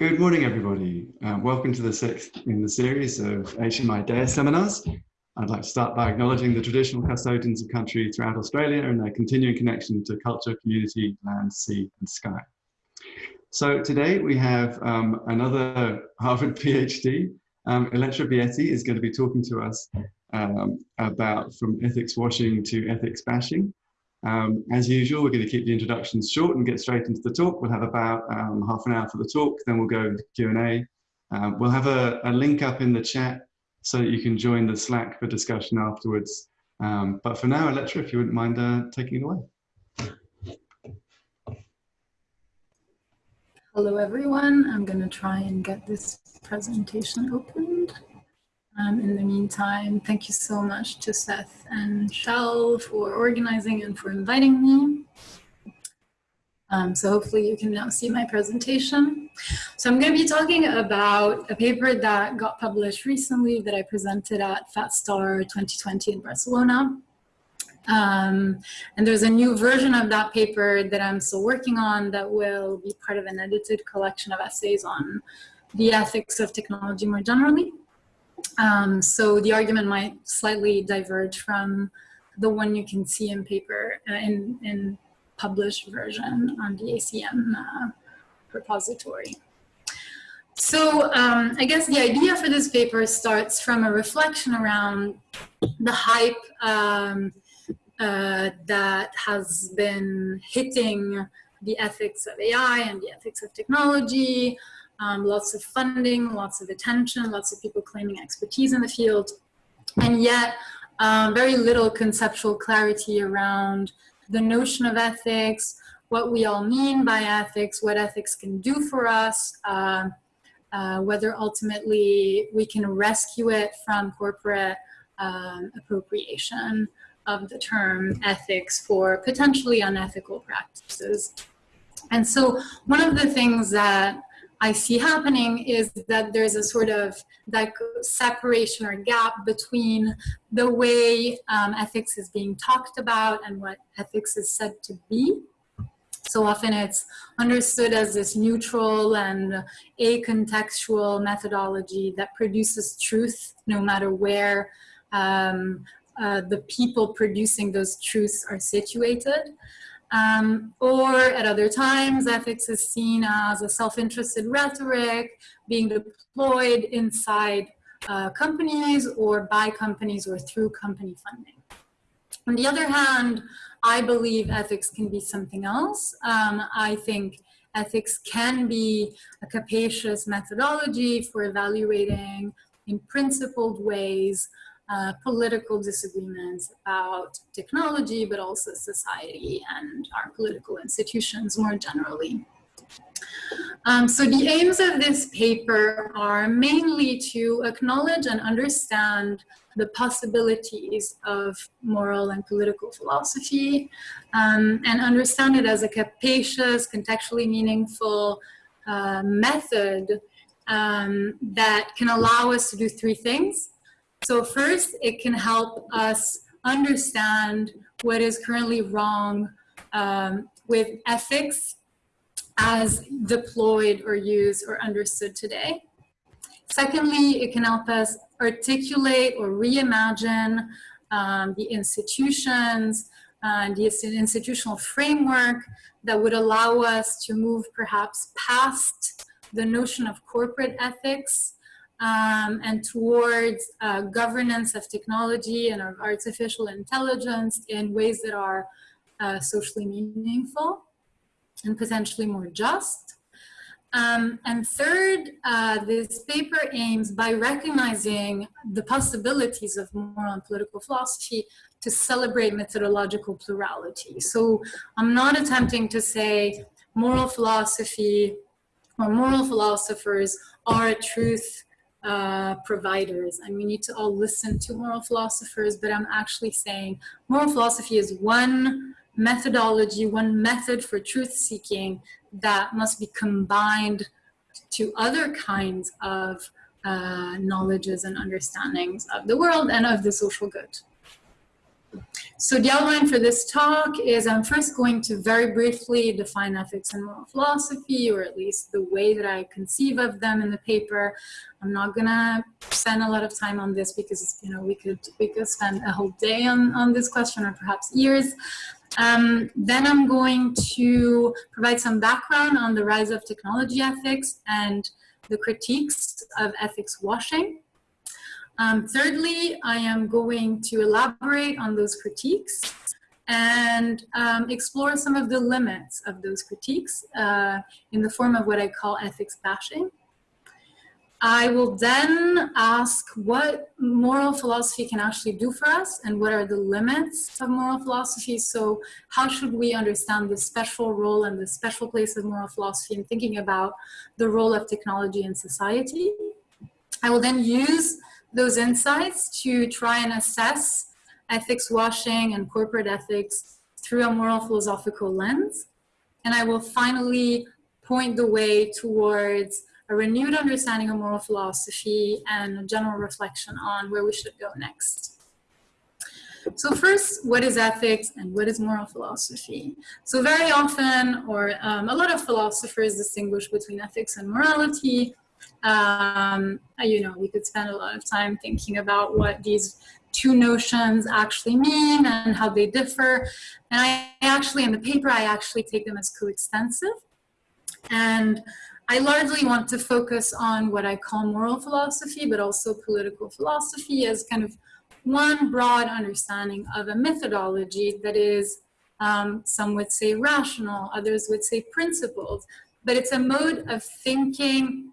Good morning, everybody. Um, welcome to the sixth in the series of HMI DARE seminars. I'd like to start by acknowledging the traditional custodians of country throughout Australia and their continuing connection to culture, community, land, sea, and sky. So today we have um, another Harvard PhD. Um, Elettra Bietti is going to be talking to us um, about from ethics washing to ethics bashing. Um, as usual, we're going to keep the introductions short and get straight into the talk. We'll have about um, half an hour for the talk, then we'll go into Q&A. Um, we'll have a, a, link up in the chat so that you can join the Slack for discussion afterwards. Um, but for now, Elettra, if you wouldn't mind uh, taking it away. Hello, everyone. I'm going to try and get this presentation opened. Um, in the meantime, thank you so much to Seth and Shell for organizing and for inviting me. Um, so hopefully you can now see my presentation. So I'm going to be talking about a paper that got published recently that I presented at FatStar 2020 in Barcelona. Um, and there's a new version of that paper that I'm still working on that will be part of an edited collection of essays on the ethics of technology more generally. Um, so the argument might slightly diverge from the one you can see in paper, uh, in, in published version on the ACM uh, repository. So um, I guess the idea for this paper starts from a reflection around the hype um, uh, that has been hitting the ethics of AI and the ethics of technology, um, lots of funding, lots of attention, lots of people claiming expertise in the field, and yet um, very little conceptual clarity around the notion of ethics, what we all mean by ethics, what ethics can do for us, uh, uh, whether ultimately we can rescue it from corporate um, appropriation of the term ethics for potentially unethical practices. And so one of the things that I see happening is that there's a sort of like separation or gap between the way um, ethics is being talked about and what ethics is said to be. So often it's understood as this neutral and acontextual methodology that produces truth no matter where um, uh, the people producing those truths are situated. Um, or at other times, ethics is seen as a self-interested rhetoric being deployed inside uh, companies or by companies or through company funding. On the other hand, I believe ethics can be something else. Um, I think ethics can be a capacious methodology for evaluating in principled ways uh, political disagreements about technology, but also society and our political institutions more generally. Um, so the aims of this paper are mainly to acknowledge and understand the possibilities of moral and political philosophy um, and understand it as a capacious, contextually meaningful uh, method um, that can allow us to do three things. So first, it can help us understand what is currently wrong um, with ethics as deployed or used or understood today. Secondly, it can help us articulate or reimagine um, the institutions and the institutional framework that would allow us to move perhaps past the notion of corporate ethics um, and towards uh, governance of technology and of artificial intelligence in ways that are uh, socially meaningful and potentially more just. Um, and third, uh, this paper aims by recognizing the possibilities of moral and political philosophy to celebrate methodological plurality. So I'm not attempting to say moral philosophy or moral philosophers are a truth uh, providers and we need to all listen to moral philosophers, but I'm actually saying moral philosophy is one methodology, one method for truth seeking that must be combined to other kinds of uh, knowledges and understandings of the world and of the social good. So the outline for this talk is I'm first going to very briefly define ethics and moral philosophy, or at least the way that I conceive of them in the paper. I'm not gonna spend a lot of time on this because you know we could we could spend a whole day on, on this question or perhaps years. Um, then I'm going to provide some background on the rise of technology ethics and the critiques of ethics washing. Um, thirdly, I am going to elaborate on those critiques and um, explore some of the limits of those critiques uh, in the form of what I call ethics bashing. I will then ask what moral philosophy can actually do for us and what are the limits of moral philosophy. So how should we understand the special role and the special place of moral philosophy in thinking about the role of technology in society. I will then use those insights to try and assess ethics washing and corporate ethics through a moral philosophical lens. And I will finally point the way towards a renewed understanding of moral philosophy and a general reflection on where we should go next. So first, what is ethics and what is moral philosophy? So very often, or um, a lot of philosophers distinguish between ethics and morality, um, you know, we could spend a lot of time thinking about what these two notions actually mean and how they differ. And I actually, in the paper, I actually take them as coextensive. And I largely want to focus on what I call moral philosophy, but also political philosophy as kind of one broad understanding of a methodology that is, um, some would say rational, others would say principled, but it's a mode of thinking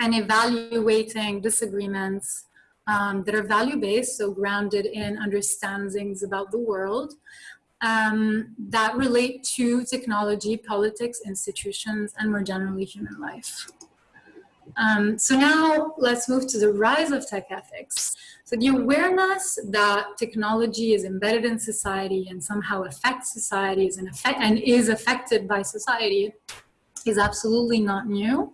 and evaluating disagreements um, that are value-based, so grounded in understandings about the world, um, that relate to technology, politics, institutions, and more generally human life. Um, so now let's move to the rise of tech ethics. So the awareness that technology is embedded in society and somehow affects society and, and is affected by society is absolutely not new.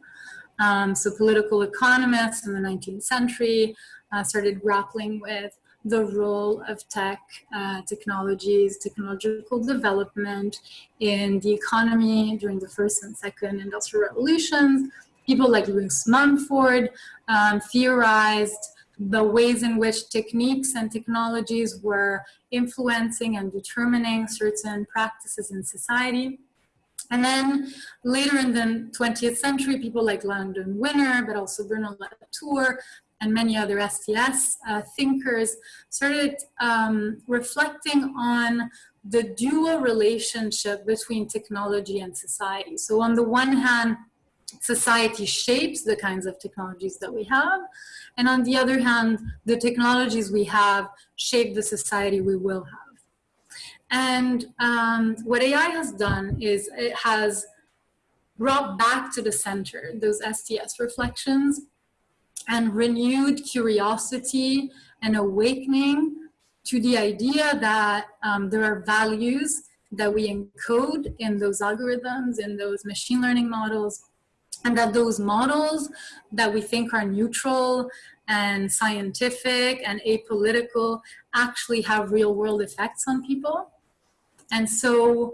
Um, so political economists in the 19th century uh, started grappling with the role of tech, uh, technologies, technological development in the economy during the first and second industrial revolutions. People like Lewis Mumford um, theorized the ways in which techniques and technologies were influencing and determining certain practices in society. And then later in the 20th century, people like Langdon Winner, but also Bruno Latour, and many other STS uh, thinkers started um, reflecting on the dual relationship between technology and society. So on the one hand, society shapes the kinds of technologies that we have. And on the other hand, the technologies we have shape the society we will have. And um, what AI has done is it has brought back to the center those STS reflections and renewed curiosity and awakening to the idea that um, there are values that we encode in those algorithms, in those machine learning models, and that those models that we think are neutral and scientific and apolitical actually have real world effects on people. And so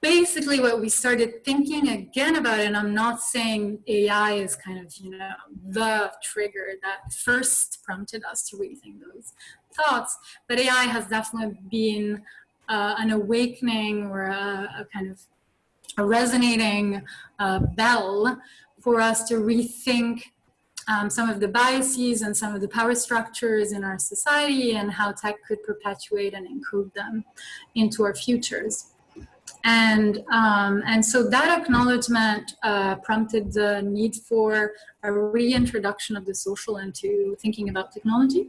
basically what we started thinking again about, and I'm not saying AI is kind of, you know, the trigger that first prompted us to rethink those thoughts, but AI has definitely been uh, an awakening or a, a, kind of a resonating uh, bell for us to rethink um, some of the biases and some of the power structures in our society and how tech could perpetuate and encode them into our futures. And, um, and so that acknowledgement uh, prompted the need for a reintroduction of the social into thinking about technology.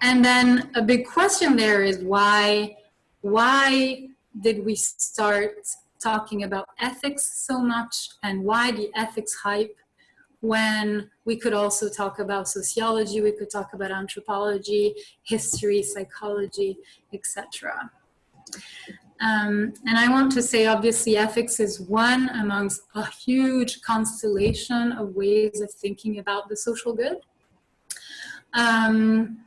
And then a big question there is why, why did we start talking about ethics so much and why the ethics hype when we could also talk about sociology, we could talk about anthropology, history, psychology, etc. Um, and I want to say, obviously, ethics is one amongst a huge constellation of ways of thinking about the social good. Um,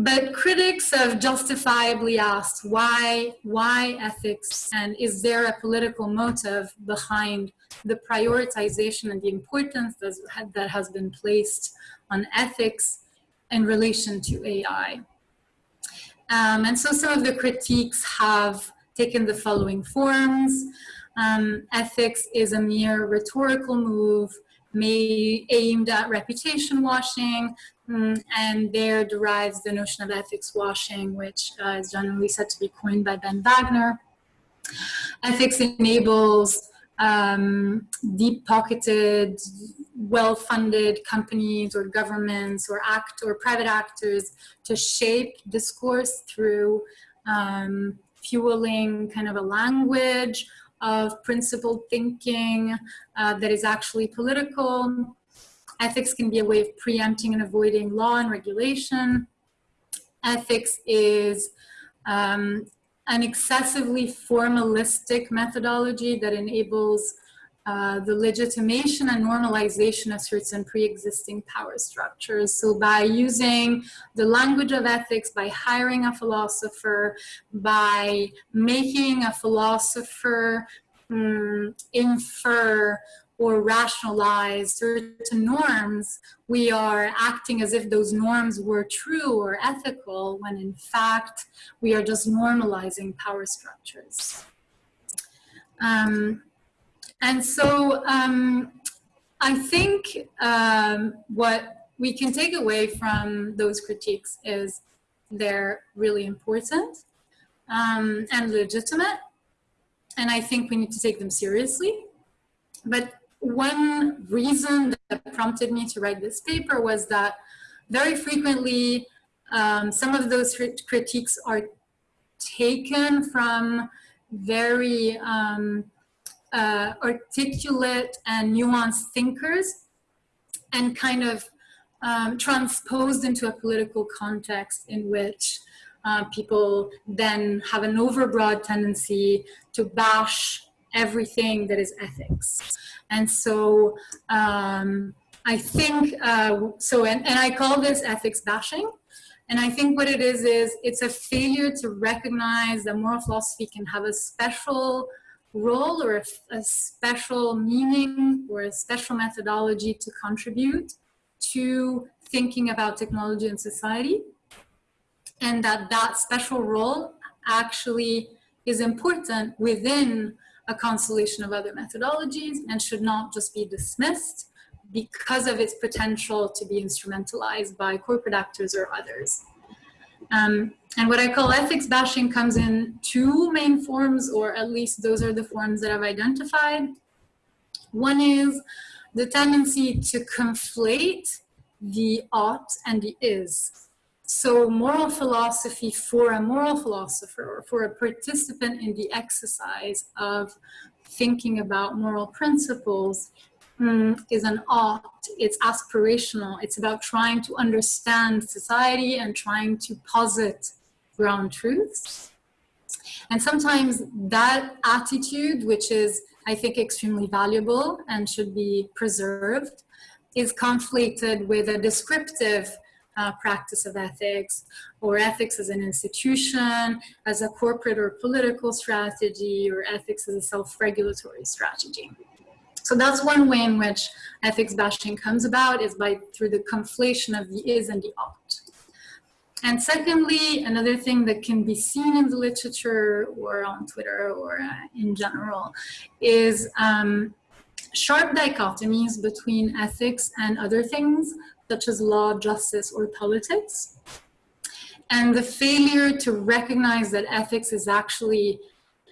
but critics have justifiably asked why, why ethics and is there a political motive behind the prioritization and the importance that has been placed on ethics in relation to AI. Um, and so some of the critiques have taken the following forms. Um, ethics is a mere rhetorical move may, aimed at reputation washing, um, and there derives the notion of ethics washing, which uh, is generally said to be coined by Ben Wagner. Ethics enables um, deep-pocketed, well-funded companies or governments or act or private actors to shape discourse through um, fueling kind of a language of principled thinking uh, that is actually political. Ethics can be a way of preempting and avoiding law and regulation. Ethics is um, an excessively formalistic methodology that enables uh, the legitimation and normalization of certain pre-existing power structures. So by using the language of ethics, by hiring a philosopher, by making a philosopher um, infer or rationalize certain norms, we are acting as if those norms were true or ethical, when in fact, we are just normalizing power structures. Um, and so um, I think um, what we can take away from those critiques is they're really important um, and legitimate. And I think we need to take them seriously. But one reason that prompted me to write this paper was that very frequently um, some of those critiques are taken from very um, uh, articulate and nuanced thinkers and kind of um, transposed into a political context in which uh, people then have an overbroad tendency to bash everything that is ethics. And so um, I think, uh, so, and, and I call this ethics bashing. And I think what it is, is it's a failure to recognize that moral philosophy can have a special role or a, a, special meaning or a special methodology to contribute to thinking about technology and society and that that special role actually is important within a constellation of other methodologies and should not just be dismissed because of its potential to be instrumentalized by corporate actors or others. Um, and what I call ethics bashing comes in two main forms, or at least those are the forms that I've identified. One is the tendency to conflate the ought and the is. So moral philosophy for a moral philosopher or for a participant in the exercise of thinking about moral principles mm, is an art, it's aspirational, it's about trying to understand society and trying to posit ground truths. And sometimes that attitude, which is, I think, extremely valuable and should be preserved, is conflated with a descriptive uh, practice of ethics or ethics as an institution, as a corporate or political strategy, or ethics as a self-regulatory strategy. So that's one way in which ethics bashing comes about is by through the conflation of the is and the ought. And secondly, another thing that can be seen in the literature or on Twitter or uh, in general is um, sharp dichotomies between ethics and other things such as law, justice, or politics. And the failure to recognize that ethics is actually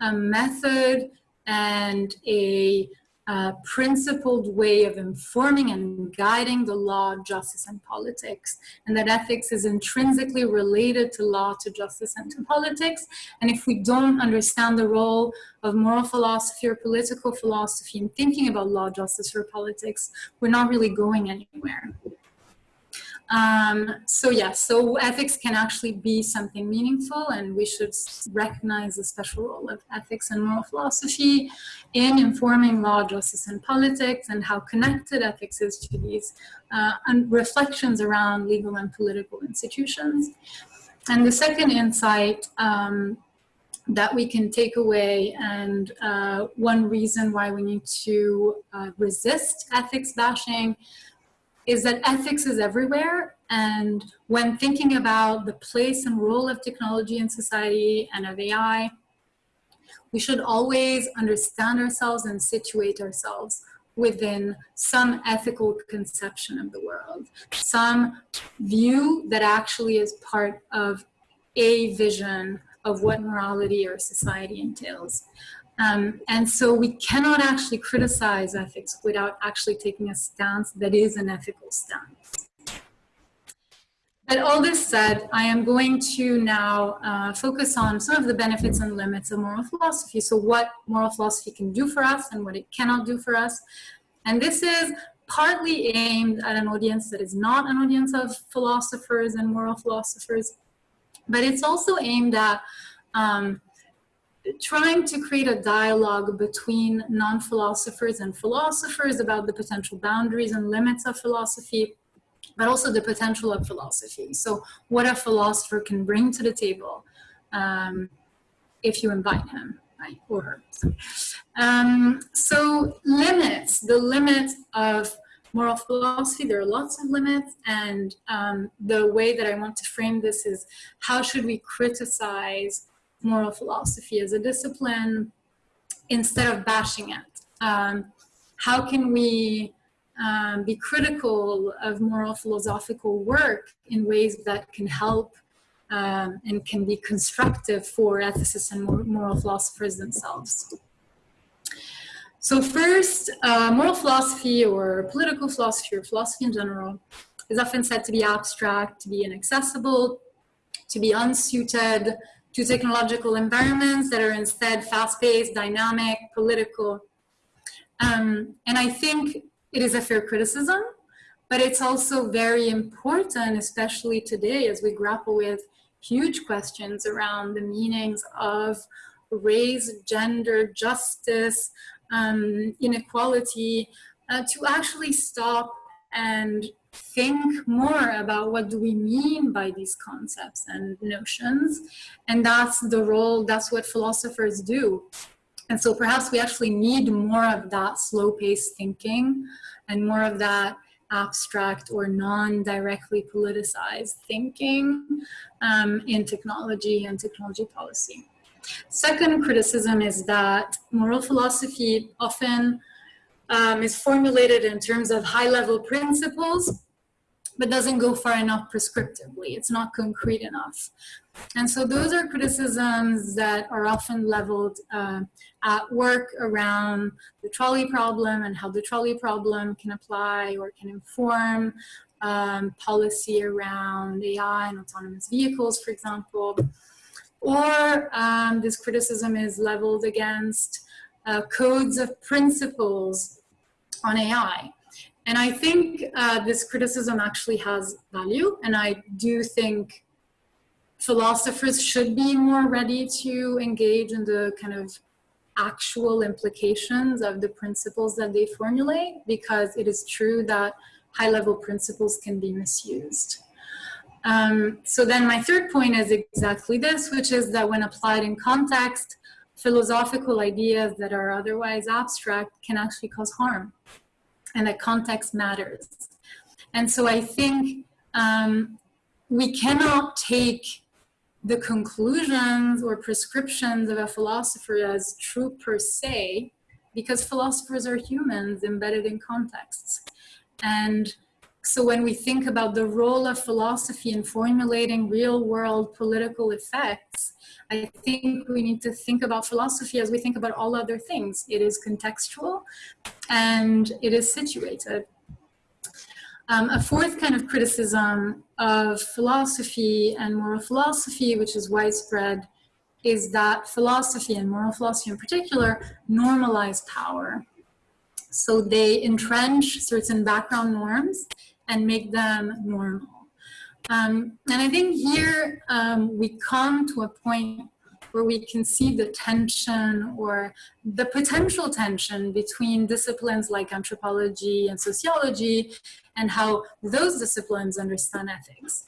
a method and a uh, principled way of informing and guiding the law, justice, and politics, and that ethics is intrinsically related to law, to justice, and to politics. And if we don't understand the role of moral philosophy or political philosophy in thinking about law, justice, or politics, we're not really going anywhere. Um, so yeah, so ethics can actually be something meaningful and we should recognize the special role of ethics and moral philosophy in informing law, justice, and politics and how connected ethics is to these uh, reflections around legal and political institutions. and the second insight um, that we can take away and uh, one reason why we need to uh, resist ethics bashing is that ethics is everywhere and when thinking about the place and role of technology in society and of AI, we should always understand ourselves and situate ourselves within some ethical conception of the world, some view that actually is part of a vision of what morality or society entails. Um, and so we cannot actually criticize ethics without actually taking a stance that is an ethical stance. But all this said, I am going to now uh, focus on some of the benefits and limits of moral philosophy. So what moral philosophy can do for us and what it cannot do for us. And this is partly aimed at an audience that is not an audience of philosophers and moral philosophers, but it's also aimed at um, trying to create a dialogue between non-philosophers and philosophers about the potential boundaries and limits of philosophy, but also the potential of philosophy. So what a philosopher can bring to the table um, if you invite him, right, or her. Um, so limits, the limit of moral philosophy, there are lots of limits, and um, the way that I want to frame this is how should we criticize moral philosophy as a discipline instead of bashing it? Um, how can we um, be critical of moral philosophical work in ways that can help um, and can be constructive for ethicists and moral philosophers themselves? So first, uh, moral philosophy or political philosophy or philosophy in general is often said to be abstract, to be inaccessible, to be unsuited to technological environments that are instead fast-paced, dynamic, political. Um, and I think it is a fair criticism, but it's also very important, especially today as we grapple with huge questions around the meanings of race, gender, justice, um, inequality, uh, to actually stop and think more about what do we mean by these concepts and notions. And that's the role, that's what philosophers do. And so perhaps we actually need more of that slow paced thinking and more of that abstract or non-directly politicized thinking um, in technology and technology policy. Second criticism is that moral philosophy often um, is formulated in terms of high-level principles but doesn't go far enough prescriptively. It's not concrete enough. And so those are criticisms that are often leveled uh, at work around the trolley problem and how the trolley problem can apply or can inform um, policy around AI and autonomous vehicles, for example. Or um, this criticism is leveled against uh, codes of principles on AI. And I think uh, this criticism actually has value. And I do think philosophers should be more ready to engage in the kind of actual implications of the principles that they formulate, because it is true that high level principles can be misused. Um, so then my third point is exactly this, which is that when applied in context, philosophical ideas that are otherwise abstract can actually cause harm and that context matters. And so I think um, we cannot take the conclusions or prescriptions of a philosopher as true per se, because philosophers are humans embedded in contexts. And so when we think about the role of philosophy in formulating real world political effects, I think we need to think about philosophy as we think about all other things. It is contextual and it is situated. Um, a fourth kind of criticism of philosophy and moral philosophy, which is widespread, is that philosophy and moral philosophy in particular normalize power. So they entrench certain background norms and make them normal. Um, and I think here um, we come to a point where we can see the tension or the potential tension between disciplines like anthropology and sociology and how those disciplines understand ethics.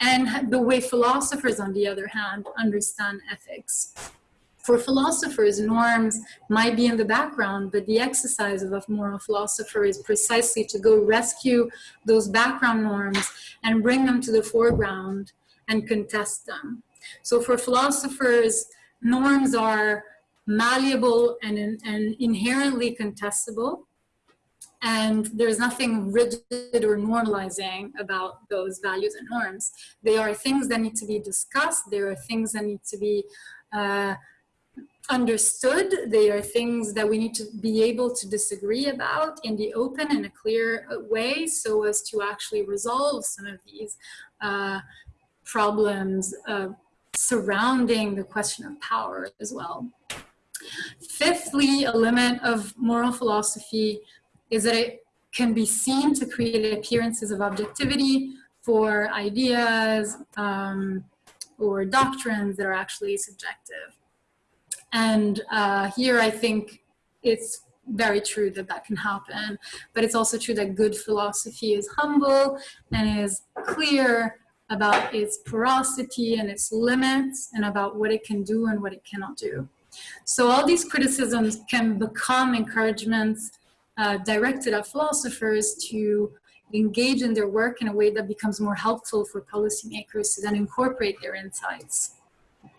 and the way philosophers, on the other hand, understand ethics. For philosophers, norms might be in the background, but the exercise of a moral philosopher is precisely to go rescue those background norms and bring them to the foreground and contest them. So for philosophers, norms are malleable and, and inherently contestable. And there's nothing rigid or normalizing about those values and norms. They are things that need to be discussed. They are things that need to be uh, understood. They are things that we need to be able to disagree about in the open in a clear way so as to actually resolve some of these uh, problems uh, surrounding the question of power as well. Fifthly, a limit of moral philosophy is that it can be seen to create appearances of objectivity for ideas um, or doctrines that are actually subjective. And uh, here I think it's very true that that can happen, but it's also true that good philosophy is humble and is clear about its porosity and its limits and about what it can do and what it cannot do. So all these criticisms can become encouragements uh, directed at philosophers to engage in their work in a way that becomes more helpful for policymakers to then incorporate their insights.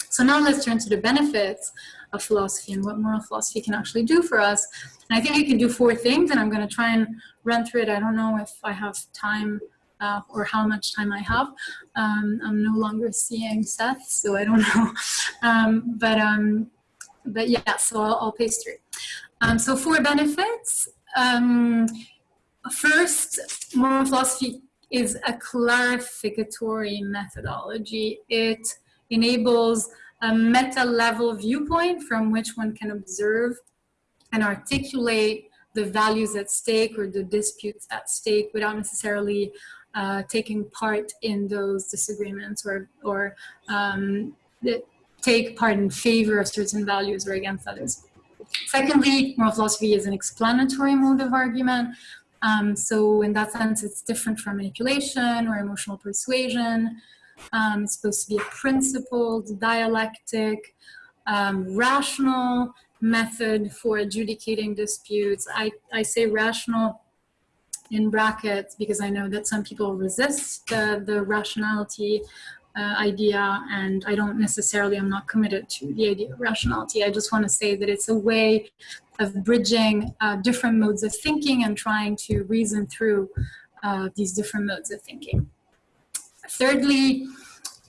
So now let's turn to the benefits of philosophy and what moral philosophy can actually do for us. And I think it can do four things, and I'm going to try and run through it. I don't know if I have time uh, or how much time I have. Um, I'm no longer seeing Seth, so I don't know. Um, but um, but yeah, so I'll, I'll pace through. Um, so four benefits. Um, first, moral philosophy is a clarificatory methodology. It enables a meta-level viewpoint from which one can observe and articulate the values at stake or the disputes at stake without necessarily uh, taking part in those disagreements or, or um, take part in favor of certain values or against others. Secondly, moral philosophy is an explanatory mode of argument. Um, so in that sense, it's different from manipulation or emotional persuasion. Um, it's supposed to be a principled, dialectic, um, rational method for adjudicating disputes. I, I say rational in brackets because I know that some people resist the, the rationality uh, idea and I don't necessarily, I'm not committed to the idea of rationality. I just want to say that it's a way of bridging uh, different modes of thinking and trying to reason through uh, these different modes of thinking. Thirdly,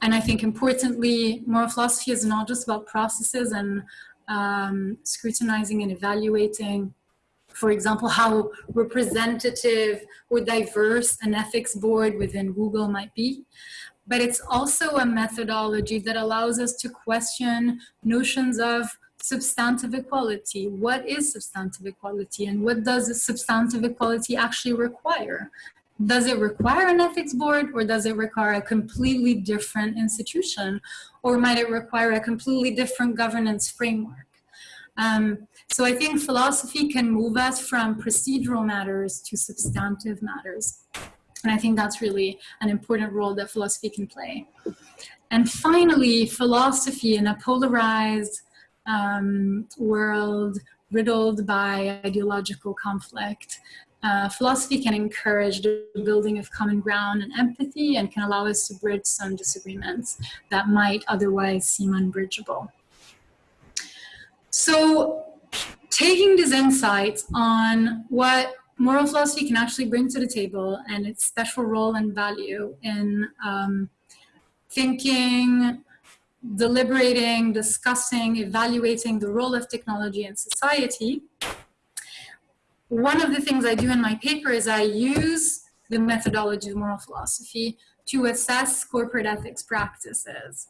and I think importantly, moral philosophy is not just about processes and um, scrutinizing and evaluating, for example, how representative or diverse an ethics board within Google might be, but it's also a methodology that allows us to question notions of substantive equality. What is substantive equality and what does substantive equality actually require? Does it require an ethics board or does it require a completely different institution? Or might it require a completely different governance framework? Um, so I think philosophy can move us from procedural matters to substantive matters. And I think that's really an important role that philosophy can play. And finally, philosophy in a polarized um, world riddled by ideological conflict uh, philosophy can encourage the building of common ground and empathy and can allow us to bridge some disagreements that might otherwise seem unbridgeable. So taking these insights on what moral philosophy can actually bring to the table and its special role and value in um, thinking, deliberating, discussing, evaluating the role of technology in society, one of the things I do in my paper is I use the methodology of moral philosophy to assess corporate ethics practices.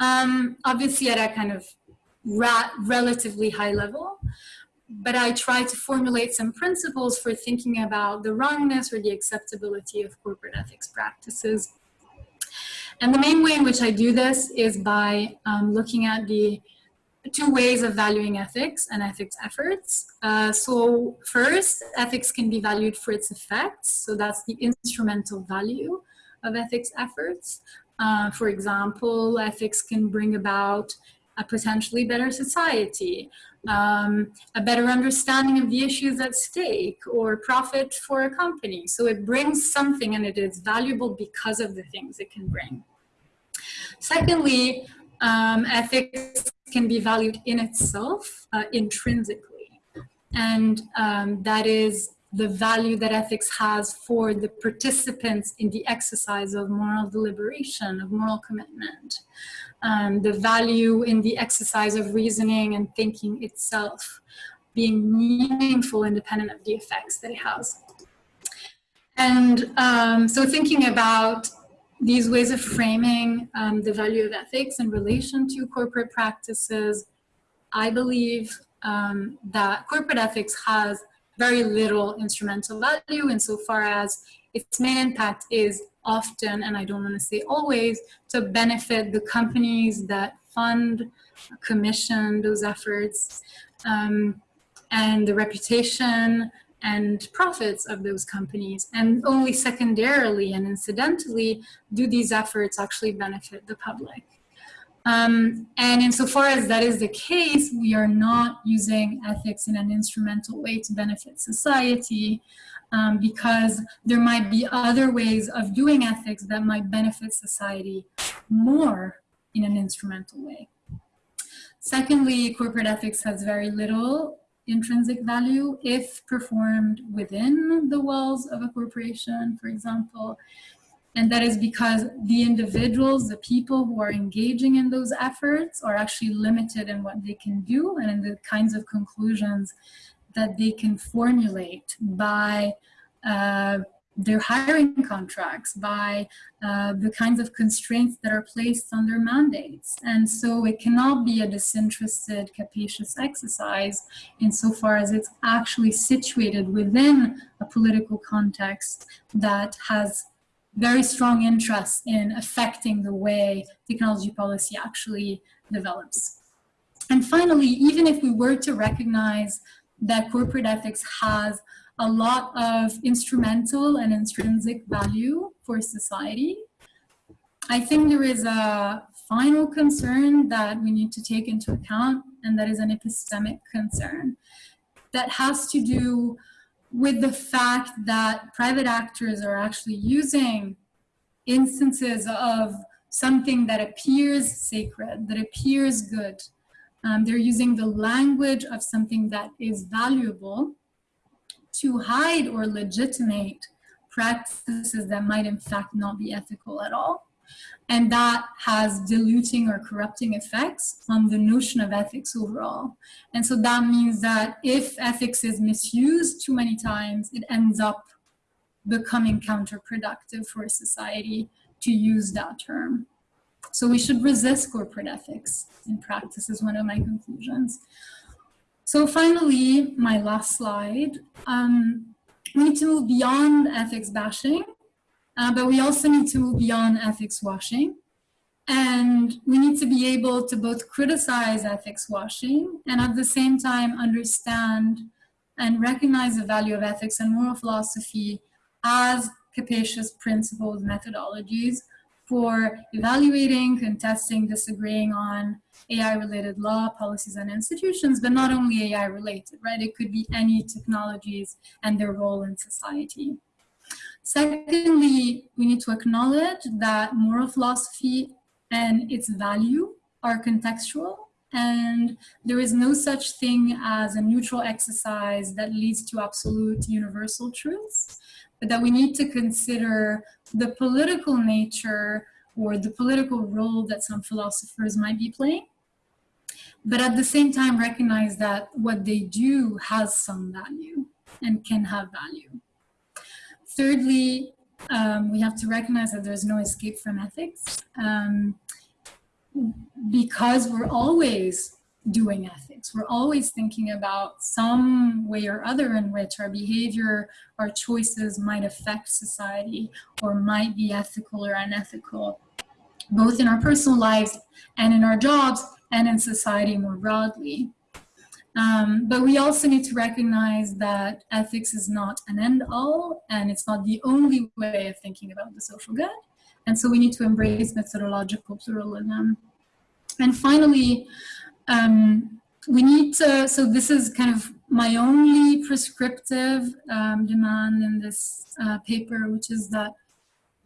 Um, obviously at a kind of relatively high level, but I try to formulate some principles for thinking about the wrongness or the acceptability of corporate ethics practices. And the main way in which I do this is by um, looking at the two ways of valuing ethics and ethics efforts. Uh, so first, ethics can be valued for its effects. So that's the instrumental value of ethics efforts. Uh, for example, ethics can bring about a potentially better society, um, a better understanding of the issues at stake, or profit for a company. So it brings something and it is valuable because of the things it can bring. Secondly, um, ethics can be valued in itself, uh, intrinsically. And um, that is the value that ethics has for the participants in the exercise of moral deliberation, of moral commitment. Um, the value in the exercise of reasoning and thinking itself being meaningful independent of the effects that it has. And um, so thinking about these ways of framing um, the value of ethics in relation to corporate practices, I believe um, that corporate ethics has very little instrumental value insofar as its main impact is often, and I don't want to say always, to benefit the companies that fund, commission those efforts, um, and the reputation and profits of those companies. And only secondarily and incidentally do these efforts actually benefit the public. Um, and insofar as that is the case, we are not using ethics in an instrumental way to benefit society um, because there might be other ways of doing ethics that might benefit society more in an instrumental way. Secondly, corporate ethics has very little intrinsic value if performed within the walls of a corporation, for example. And that is because the individuals, the people who are engaging in those efforts are actually limited in what they can do and in the kinds of conclusions that they can formulate by uh, their hiring contracts, by uh, the kinds of constraints that are placed on their mandates. And so it cannot be a disinterested, capacious exercise insofar as it's actually situated within a political context that has very strong interest in affecting the way technology policy actually develops. And finally, even if we were to recognize that corporate ethics has a lot of instrumental and intrinsic value for society, I think there is a final concern that we need to take into account, and that is an epistemic concern that has to do with the fact that private actors are actually using instances of something that appears sacred, that appears good. Um, they're using the language of something that is valuable to hide or legitimate practices that might in fact not be ethical at all. And that has diluting or corrupting effects on the notion of ethics overall. And so that means that if ethics is misused too many times, it ends up becoming counterproductive for society to use that term. So we should resist corporate ethics in practice is one of my conclusions. So finally, my last slide. Um, we need to move beyond ethics bashing, uh, but we also need to move beyond ethics washing. And we need to be able to both criticize ethics washing and at the same time understand and recognize the value of ethics and moral philosophy as capacious principles, methodologies for evaluating, contesting, disagreeing on AI-related law, policies, and institutions, but not only AI-related, right? It could be any technologies and their role in society. Secondly, we need to acknowledge that moral philosophy and its value are contextual and there is no such thing as a neutral exercise that leads to absolute universal truths, but that we need to consider the political nature or the political role that some philosophers might be playing, but at the same time recognize that what they do has some value and can have value. Thirdly, um, we have to recognize that there's no escape from ethics um, because we're always doing ethics. We're always thinking about some way or other in which our behavior, our choices might affect society or might be ethical or unethical, both in our personal lives and in our jobs and in society more broadly. Um, but we also need to recognize that ethics is not an end all and it's not the only way of thinking about the social good. And so we need to embrace methodological pluralism. And finally, um, we need to, so this is kind of my only prescriptive um, demand in this uh, paper, which is that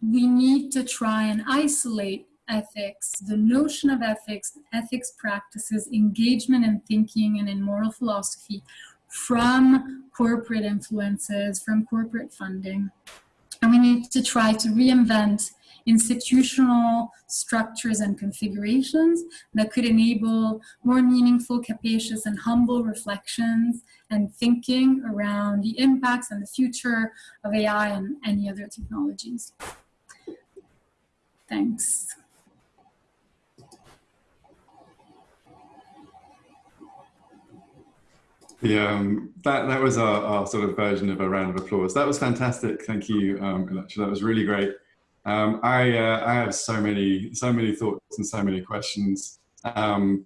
we need to try and isolate ethics, the notion of ethics, ethics practices, engagement in thinking and in moral philosophy from corporate influences, from corporate funding. And we need to try to reinvent institutional structures and configurations that could enable more meaningful, capacious, and humble reflections and thinking around the impacts and the future of AI and any other technologies. Thanks. Yeah, um, that that was our, our sort of version of a round of applause. That was fantastic. Thank you, um, That was really great. Um, I uh, I have so many so many thoughts and so many questions. Um,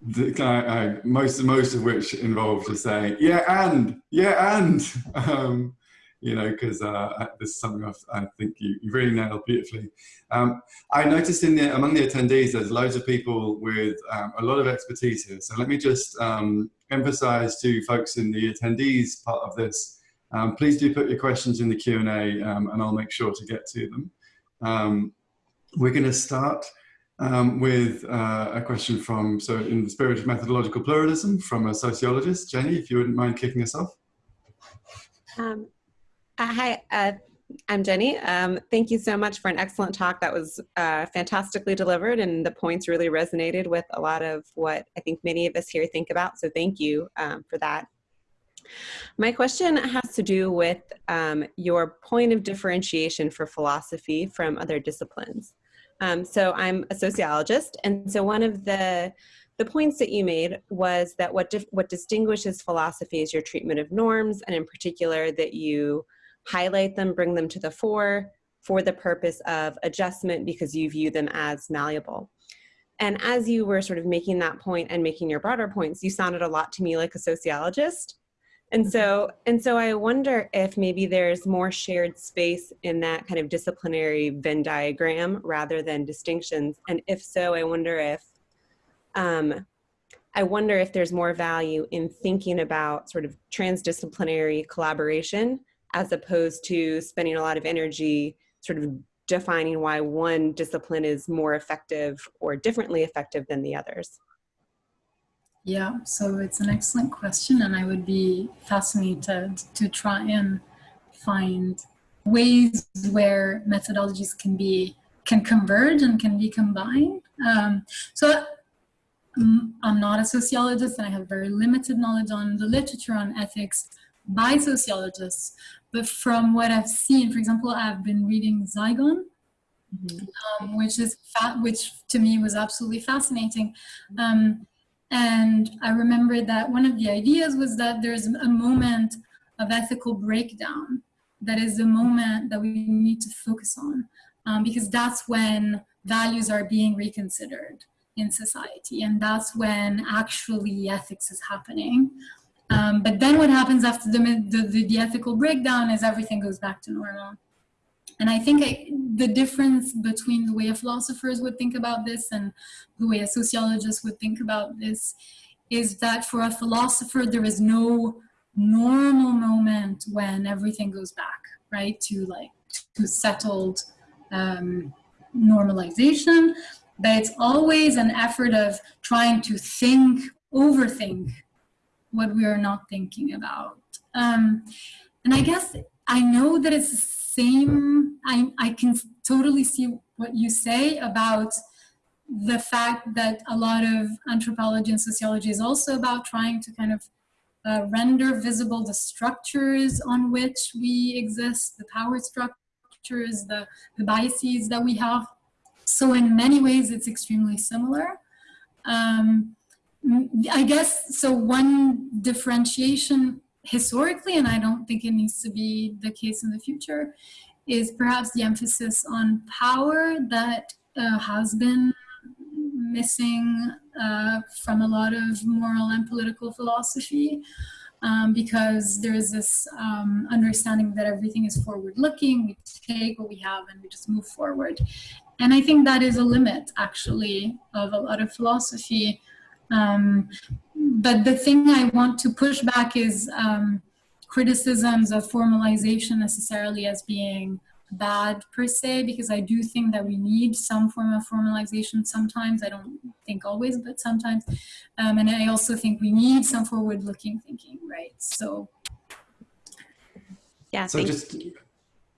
the, I, I, most most of which involve just saying yeah and yeah and um, you know, because uh, this is something I've, i think you, you really nailed beautifully. Um, I noticed in the, among the attendees, there's loads of people with um, a lot of expertise here. So let me just um, emphasize to folks in the attendees part of this, um, please do put your questions in the Q&A um, and I'll make sure to get to them. Um, we're going to start with uh, a question from, so in the spirit of methodological pluralism, from a sociologist. Jenny, if you wouldn't mind kicking us off. Um, uh, hi, uh, I'm Jenny. Um, thank you so much for an excellent talk. That was uh, fantastically delivered and the points really resonated with a lot of what I think many of us here think about. So thank you um, for that. My question has to do with um, your point of differentiation for philosophy from other disciplines. Um, so I'm a sociologist, and so one of the the points that you made was that what what distinguishes philosophy is your treatment of norms, and in particular that you highlight them, bring them to the fore for the purpose of adjustment because you view them as malleable. And as you were sort of making that point and making your broader points, you sounded a lot to me like a sociologist. And so, and so I wonder if maybe there's more shared space in that kind of disciplinary Venn diagram rather than distinctions. And if so, I wonder if, um, I wonder if there's more value in thinking about sort of transdisciplinary collaboration as opposed to spending a lot of energy sort of defining why one discipline is more effective or differently effective than the others? Yeah, so it's an excellent question and I would be fascinated to try and find ways where methodologies can be can converge and can be combined. Um, so um, I'm not a sociologist and I have very limited knowledge on the literature on ethics by sociologists, but from what I've seen, for example, I've been reading Zigon, mm -hmm. um, which is which to me was absolutely fascinating. Um, and I remember that one of the ideas was that there's a moment of ethical breakdown that is the moment that we need to focus on um, because that's when values are being reconsidered in society and that's when actually ethics is happening um, but then what happens after the, the, the, ethical breakdown is everything goes back to normal. And I think I, the difference between the way a philosophers would think about this and the way a sociologist would think about this is that for a philosopher, there is no normal moment when everything goes back, right, to like, to settled um, normalization, but it's always an effort of trying to think, overthink what we are not thinking about. Um, and I guess I know that it's same, I, I can totally see what you say about the fact that a lot of anthropology and sociology is also about trying to kind of uh, render visible the structures on which we exist, the power structures, the, the biases that we have. So in many ways, it's extremely similar. Um, I guess, so one differentiation historically, and I don't think it needs to be the case in the future, is perhaps the emphasis on power that uh, has been missing uh, from a lot of moral and political philosophy. um, because there is this um, understanding that everything is forward looking. We take what we have and we just move forward. And I think that is a limit actually of a lot of philosophy. Um, but the thing I want to push back is um, criticisms of formalization necessarily as being bad per se because I do think that we need some form of formalization sometimes. I don't think always, but sometimes. Um, and I also think we need some forward looking thinking, right? So. Yeah. So just,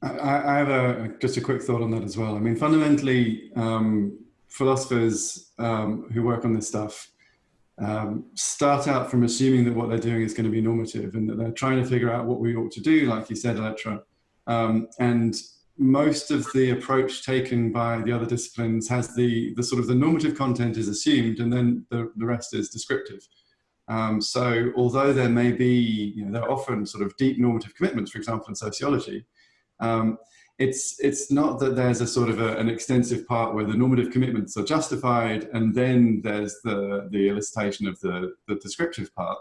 I, I, have a just a quick thought on that as well. I mean, fundamentally, um, philosophers um, who work on this stuff um, start out from assuming that what they're doing is going to be normative and that they're trying to figure out what we ought to do, like you said, Elettra. Um, and most of the approach taken by the other disciplines has the, the sort of the normative content is assumed and then the, the rest is descriptive. Um, so although there may be, you know, there are often sort of deep normative commitments, for example, in sociology, um, it's, it's not that there's a sort of a, an extensive part where the normative commitments are justified and then there's the, the elicitation of the, the descriptive part.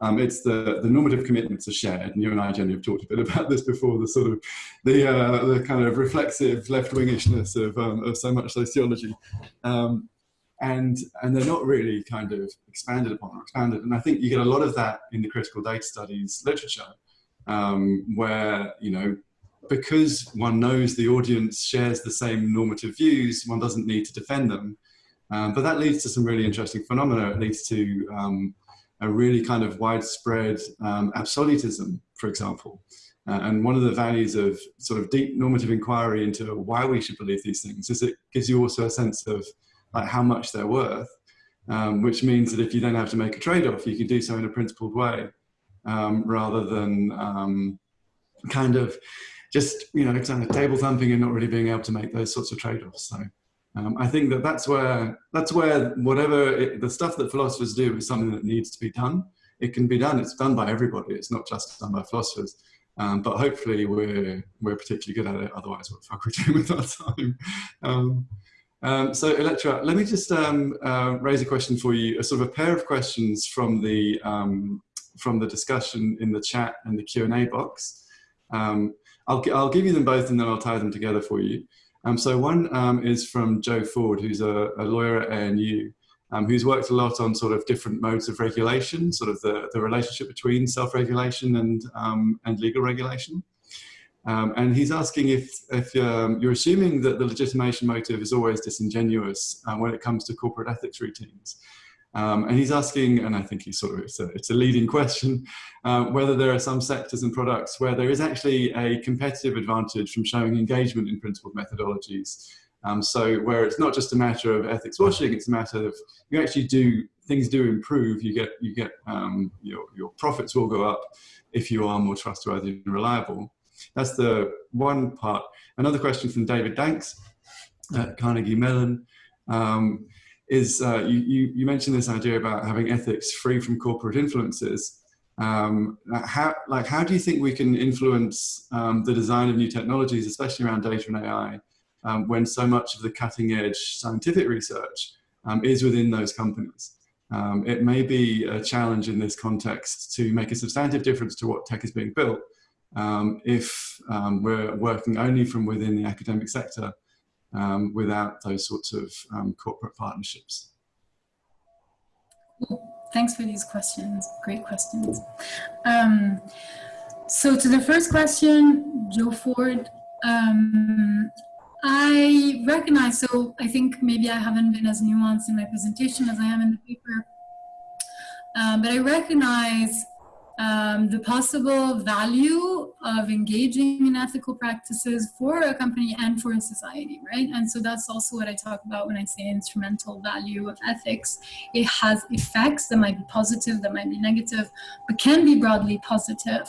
Um, it's the, the normative commitments are shared, and you and I, Jenny, have talked a bit about this before, the sort of, the, uh, the kind of reflexive left-wingishness of, um, of so much sociology. Um, and, and they're not really kind of expanded upon or expanded. And I think you get a lot of that in the critical data studies literature, um, where, you know, because one knows the audience shares the same normative views, one doesn't need to defend them. Um, but that leads to some really interesting phenomena. It leads to um, a really kind of widespread um, absolutism, for example. Uh, and one of the values of sort of deep normative inquiry into why we should believe these things is it gives you also a sense of like how much they're worth, um, which means that if you then have to make a trade-off, you can do so in a principled way um, rather than um, kind of just, you know, kind of table thumping and not really being able to make those sorts of trade-offs. So. Um, I think that that's where that's where whatever it, the stuff that philosophers do is something that needs to be done. It can be done. It's done by everybody. It's not just done by philosophers. Um, but hopefully we're we're particularly good at it. Otherwise, what the fuck we're we doing with our time? Um, um, so Elettra, let me just um, uh, raise a question for you. A sort of a pair of questions from the um, from the discussion in the chat and the Q and A box. Um, I'll I'll give you them both and then I'll tie them together for you. Um, so one um, is from Joe Ford, who's a, a lawyer at ANU, um, who's worked a lot on sort of different modes of regulation, sort of the, the relationship between self-regulation and, um, and legal regulation. Um, and he's asking if, if um, you're assuming that the legitimation motive is always disingenuous uh, when it comes to corporate ethics routines. Um, and he's asking, and I think he's sort of, it's a, it's a leading question, uh, whether there are some sectors and products where there is actually a competitive advantage from showing engagement in principled methodologies. Um, so where it's not just a matter of ethics washing, it's a matter of you actually do, things do improve, you get, you get um, your, your profits will go up if you are more trustworthy and reliable. That's the one part. Another question from David Danks at Carnegie Mellon. Um, is uh, you, you, you, mentioned this idea about having ethics free from corporate influences. Um, how, like, how do you think we can influence um, the design of new technologies, especially around data and AI, um, when so much of the cutting edge scientific research um, is within those companies? Um, it may be a challenge in this context to make a substantive difference to what tech is being built um, if we're working only from within the academic sector um, without those sorts of um, corporate partnerships? Thanks for these questions. Great questions. Um, so to the first question, Joe Ford, um, I recognize, so I think maybe I haven't been as nuanced in my presentation as I am in the paper, um, but I recognize um, the possible value of engaging in ethical practices for a company and for a society, right? And so that's also what I talk about when I say instrumental value of ethics. It has effects that might be positive, that might be negative, but can be broadly positive.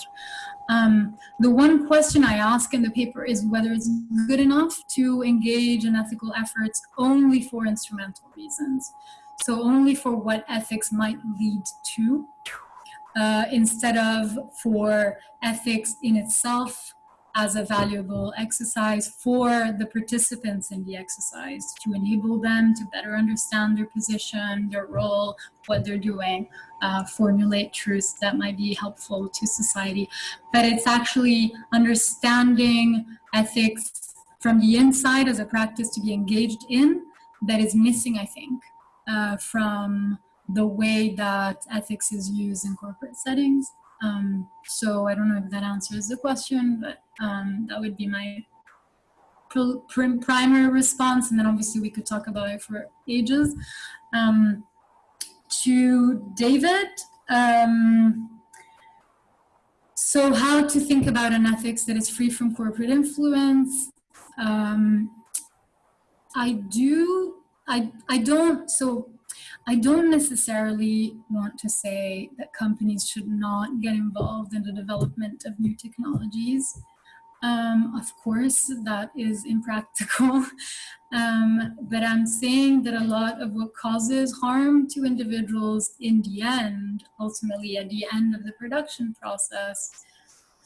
Um, the one question I ask in the paper is whether it's good enough to engage in ethical efforts only for instrumental reasons. So only for what ethics might lead to uh, instead of for ethics in itself as a valuable exercise for the participants in the exercise to enable them to better understand their position, their role, what they're doing, uh, formulate truths that might be helpful to society. But it's actually understanding ethics from the inside as a practice to be engaged in that is missing, I think, uh, from the way that ethics is used in corporate settings. Um, so I don't know if that answers the question, but um, that would be my primary response. And then obviously we could talk about it for ages. Um, to David, um, so how to think about an ethics that is free from corporate influence. Um, I do, I, I don't, so I don't necessarily want to say that companies should not get involved in the development of new technologies. Um, of course, that is impractical. Um, but I'm saying that a lot of what causes harm to individuals in the end, ultimately at the end of the production process,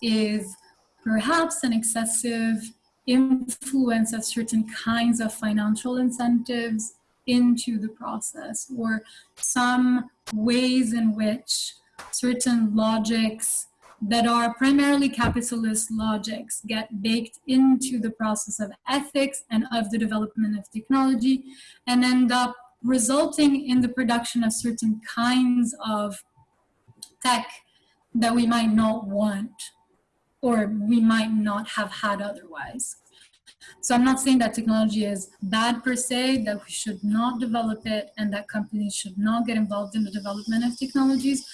is perhaps an excessive influence of certain kinds of financial incentives into the process or some ways in which certain logics that are primarily capitalist logics get baked into the process of ethics and of the development of technology and end up resulting in the production of certain kinds of tech that we might not want or we might not have had otherwise. So I'm not saying that technology is bad per se, that we should not develop it and that companies should not get involved in the development of technologies,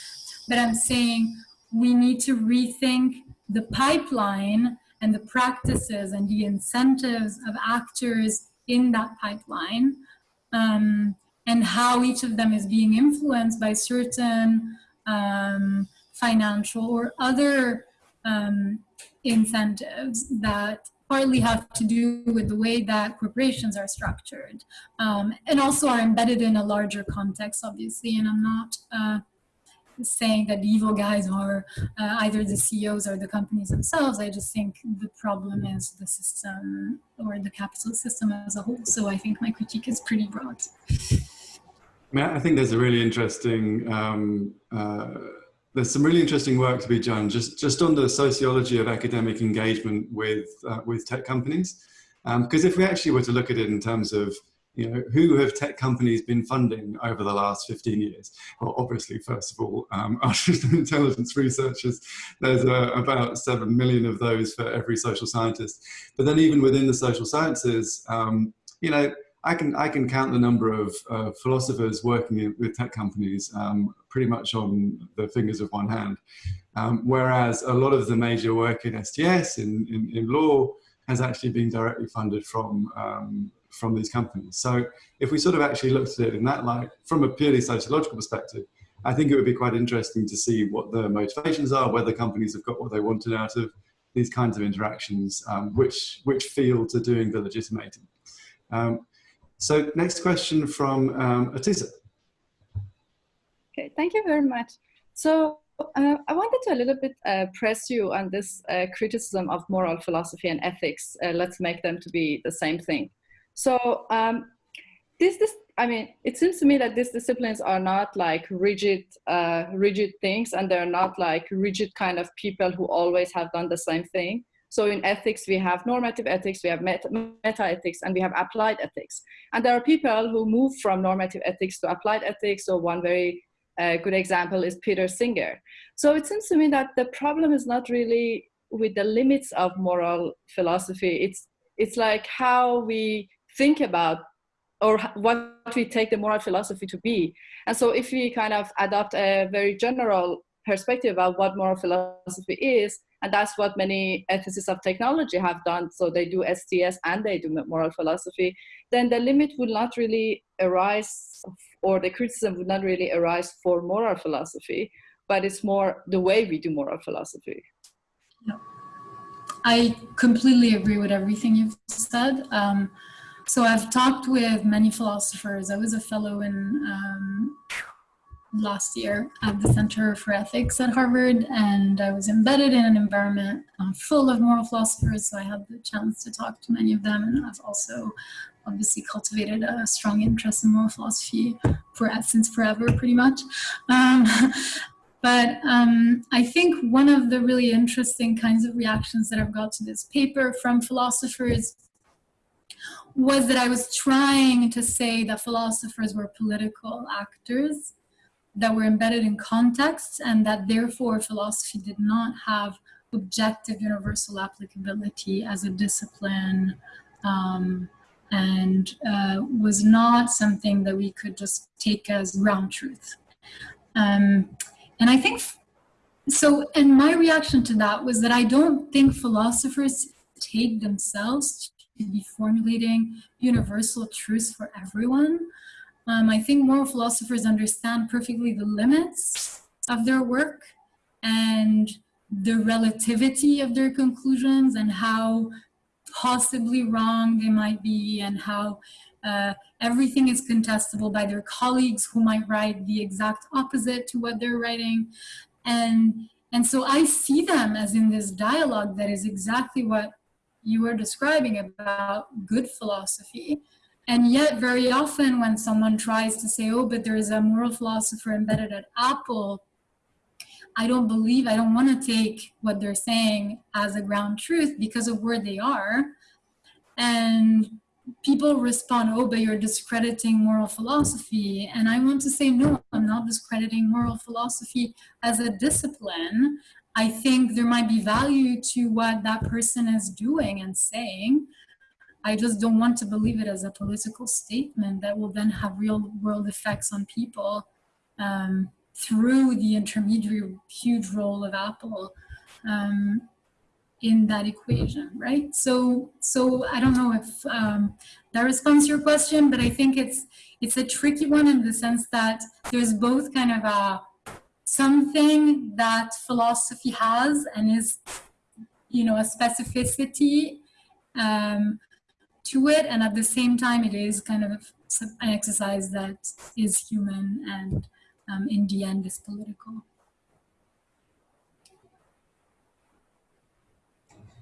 but I'm saying we need to rethink the pipeline and the practices and the incentives of actors in that pipeline um, and how each of them is being influenced by certain um, financial or other um, incentives that partly have to do with the way that corporations are structured um, and also are embedded in a larger context, obviously. And I'm not uh, saying that the evil guys are uh, either the CEOs or the companies themselves. I just think the problem is the system or the capital system as a whole. So I think my critique is pretty broad. I think there's a really interesting um, uh, there's some really interesting work to be done just, just on the sociology of academic engagement with, uh, with tech companies. Because um, if we actually were to look at it in terms of, you know, who have tech companies been funding over the last 15 years? Well, obviously, first of all, um, artificial intelligence researchers, there's uh, about 7 million of those for every social scientist. But then even within the social sciences, um, you know, I can I can count the number of uh, philosophers working in, with tech companies um, pretty much on the fingers of one hand. Um, whereas a lot of the major work in STS in, in, in law has actually been directly funded from um, from these companies. So if we sort of actually looked at it in that light, from a purely sociological perspective, I think it would be quite interesting to see what the motivations are, whether companies have got what they wanted out of these kinds of interactions, um, which which fields are doing the legitimating. Um, so next question from um, Atisa. Okay, thank you very much. So uh, I wanted to a little bit uh, press you on this uh, criticism of moral philosophy and ethics. Uh, let's make them to be the same thing. So um, this, this, I mean, it seems to me that these disciplines are not like rigid, uh, rigid things, and they're not like rigid kind of people who always have done the same thing. So in ethics, we have normative ethics, we have meta, meta ethics, and we have applied ethics. And there are people who move from normative ethics to applied ethics. So one very uh, good example is Peter Singer. So it seems to me that the problem is not really with the limits of moral philosophy. It's, it's like how we think about or what we take the moral philosophy to be. And so if we kind of adopt a very general perspective of what moral philosophy is, and that's what many ethicists of technology have done. So they do STS and they do moral philosophy. Then the limit would not really arise, or the criticism would not really arise for moral philosophy, but it's more the way we do moral philosophy. Yeah. I completely agree with everything you've said. Um, so I've talked with many philosophers. I was a fellow in um, last year at the Center for Ethics at Harvard, and I was embedded in an environment uh, full of moral philosophers, so I had the chance to talk to many of them, and I've also obviously cultivated a strong interest in moral philosophy for since forever, pretty much. Um, but um, I think one of the really interesting kinds of reactions that I've got to this paper from philosophers was that I was trying to say that philosophers were political actors that were embedded in contexts and that therefore philosophy did not have objective universal applicability as a discipline um, and uh, was not something that we could just take as ground truth. Um, and I think, so, and my reaction to that was that I don't think philosophers take themselves to be formulating universal truths for everyone. Um, I think moral philosophers understand perfectly the limits of their work and the relativity of their conclusions and how possibly wrong they might be and how uh, everything is contestable by their colleagues who might write the exact opposite to what they're writing. And, and so I see them as in this dialogue that is exactly what you were describing about good philosophy. And yet very often when someone tries to say, oh, but there's a moral philosopher embedded at Apple, I don't believe, I don't want to take what they're saying as a ground truth because of where they are. And people respond, oh, but you're discrediting moral philosophy. And I want to say, no, I'm not discrediting moral philosophy as a discipline. I think there might be value to what that person is doing and saying. I just don't want to believe it as a political statement that will then have real world effects on people um, through the intermediary huge role of Apple um, in that equation, right? So, so I don't know if um, that responds to your question, but I think it's it's a tricky one in the sense that there's both kind of a something that philosophy has and is, you know, a specificity um, to it, and at the same time, it is kind of an exercise that is human and um, in the end is political.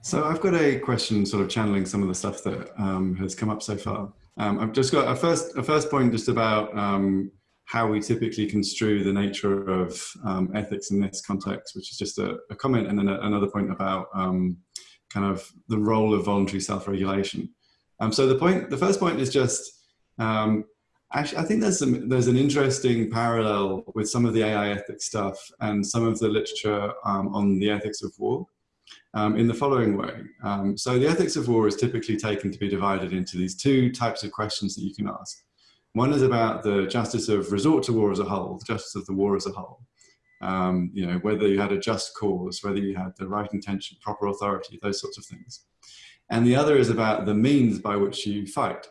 So I've got a question sort of channeling some of the stuff that um, has come up so far. Um, I've just got a first, a first point just about um, how we typically construe the nature of um, ethics in this context, which is just a, a comment, and then a, another point about um, kind of the role of voluntary self-regulation. Um, so the point, the first point is just Actually, I think there's some there's an interesting parallel with some of the AI ethics stuff and some of the literature um, on the ethics of war um, in the following way. Um, so the ethics of war is typically taken to be divided into these two types of questions that you can ask. One is about the justice of resort to war as a whole, the justice of the war as a whole. Um, you know, whether you had a just cause, whether you had the right intention, proper authority, those sorts of things. And the other is about the means by which you fight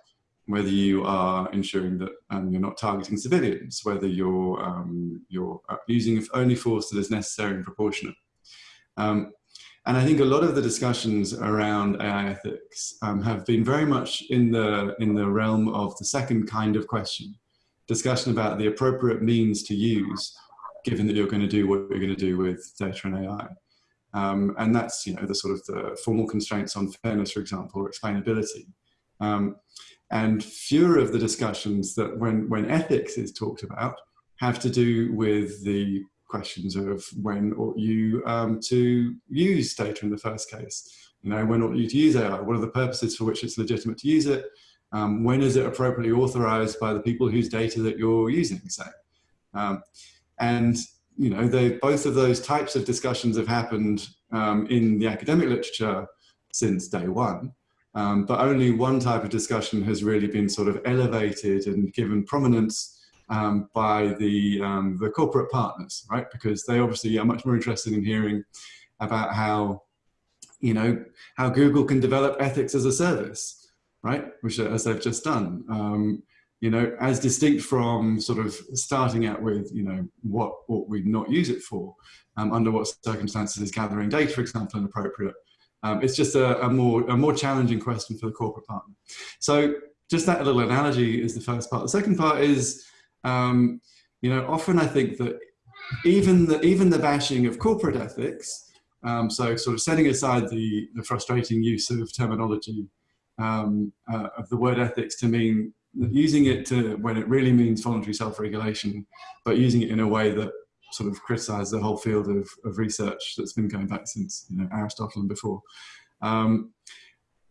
whether you are ensuring that um, you're not targeting civilians, whether you're, um, you're uh, using only force that is necessary and proportionate. Um, and I think a lot of the discussions around AI ethics um, have been very much in the, in the realm of the second kind of question, discussion about the appropriate means to use, given that you're going to do what you're going to do with data and AI. Um, and that's, you know, the sort of the formal constraints on fairness, for example, or explainability. Um, and fewer of the discussions that when, when ethics is talked about have to do with the questions of when ought you um, to use data in the first case. You know, when ought you to use AI? What are the purposes for which it's legitimate to use it? Um, when is it appropriately authorized by the people whose data that you're using, say? Um, and, you know, they, both of those types of discussions have happened um, in the academic literature since day one. Um, but only one type of discussion has really been sort of elevated and given prominence um, by the, um, the corporate partners, right? Because they obviously are much more interested in hearing about how, you know, how Google can develop ethics as a service, right? Which as they've just done. You know, as distinct from sort of starting out with, you know, what what we'd not use it for, um, under what circumstances is gathering data, for example, inappropriate, um, it's just a, a, more, a more challenging question for the corporate partner. So just that little analogy is the first part. The second part is, um, you know, often I think that even the, even the bashing of corporate ethics, um, so sort of setting aside the, the frustrating use of terminology um, uh, of the word ethics to mean using it to when it really means voluntary self-regulation, but using it in a way that sort of criticizes the whole field of, of research that's been going back since you know, Aristotle and before. Um,